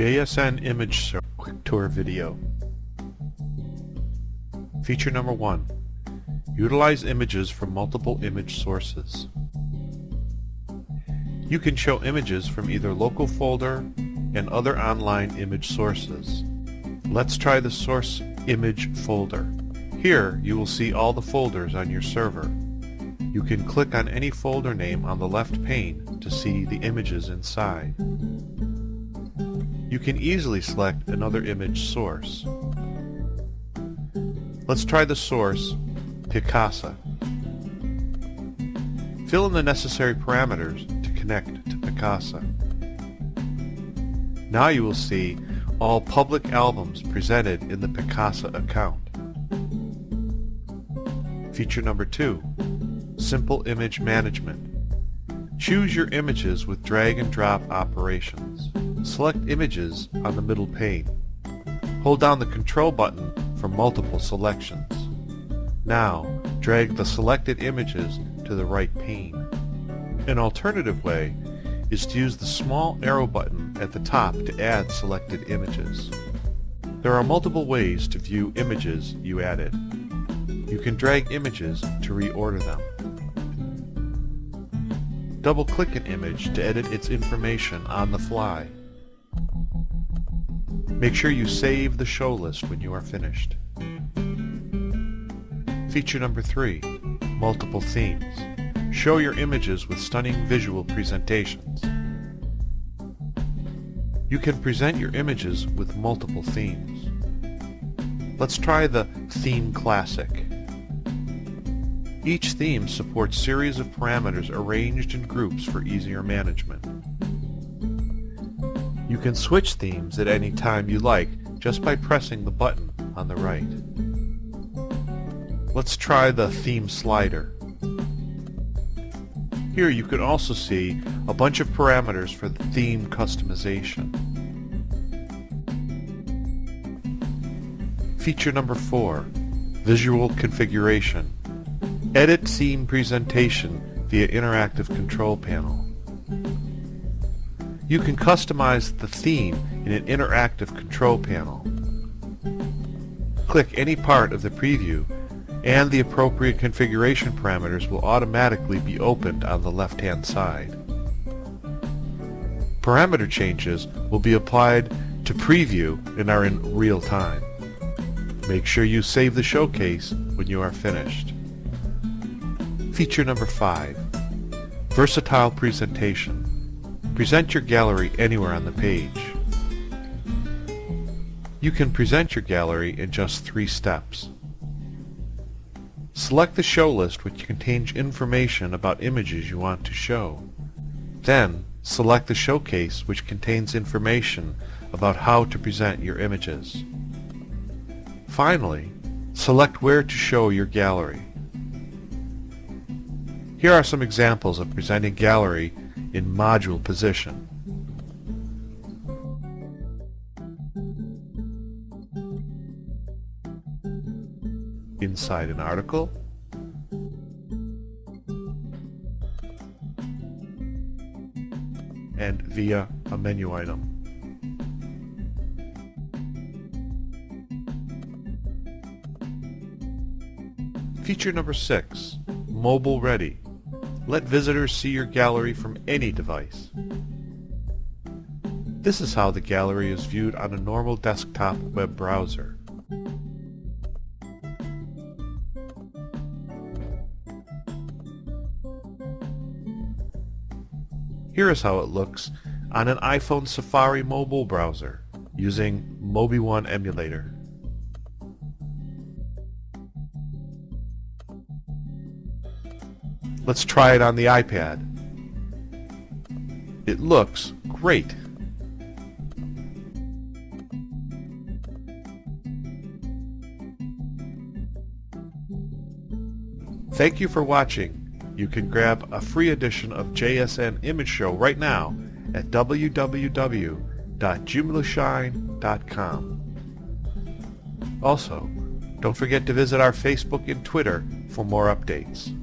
JSN Image Quick Tour Video Feature number 1 Utilize images from multiple image sources. You can show images from either local folder and other online image sources. Let's try the source image folder. Here you will see all the folders on your server. You can click on any folder name on the left pane to see the images inside. You can easily select another image source. Let's try the source, Picasa. Fill in the necessary parameters to connect to Picasa. Now you will see all public albums presented in the Picasa account. Feature number 2. Simple Image Management. Choose your images with drag and drop operations. Select Images on the middle pane. Hold down the Control button for multiple selections. Now, drag the selected images to the right pane. An alternative way is to use the small arrow button at the top to add selected images. There are multiple ways to view images you added. You can drag images to reorder them. Double-click an image to edit its information on the fly. Make sure you save the show list when you are finished. Feature number 3. Multiple themes. Show your images with stunning visual presentations. You can present your images with multiple themes. Let's try the Theme Classic. Each theme supports series of parameters arranged in groups for easier management. You can switch themes at any time you like just by pressing the button on the right. Let's try the theme slider. Here you can also see a bunch of parameters for the theme customization. Feature number 4. Visual configuration. Edit theme presentation via interactive control panel. You can customize the theme in an interactive control panel. Click any part of the preview and the appropriate configuration parameters will automatically be opened on the left-hand side. Parameter changes will be applied to preview and are in real time. Make sure you save the showcase when you are finished. Feature number 5. Versatile Presentation Present your gallery anywhere on the page. You can present your gallery in just three steps. Select the show list which contains information about images you want to show. Then, select the showcase which contains information about how to present your images. Finally, select where to show your gallery. Here are some examples of presenting gallery in module position. Inside an article, and via a menu item. Feature number 6, Mobile Ready. Let visitors see your gallery from any device. This is how the gallery is viewed on a normal desktop web browser. Here is how it looks on an iPhone Safari mobile browser using MobiOne emulator. Let's try it on the iPad. It looks great. Thank you for watching. You can grab a free edition of JSN Image Show right now at www.joomlashine.com. Also, don't forget to visit our Facebook and Twitter for more updates.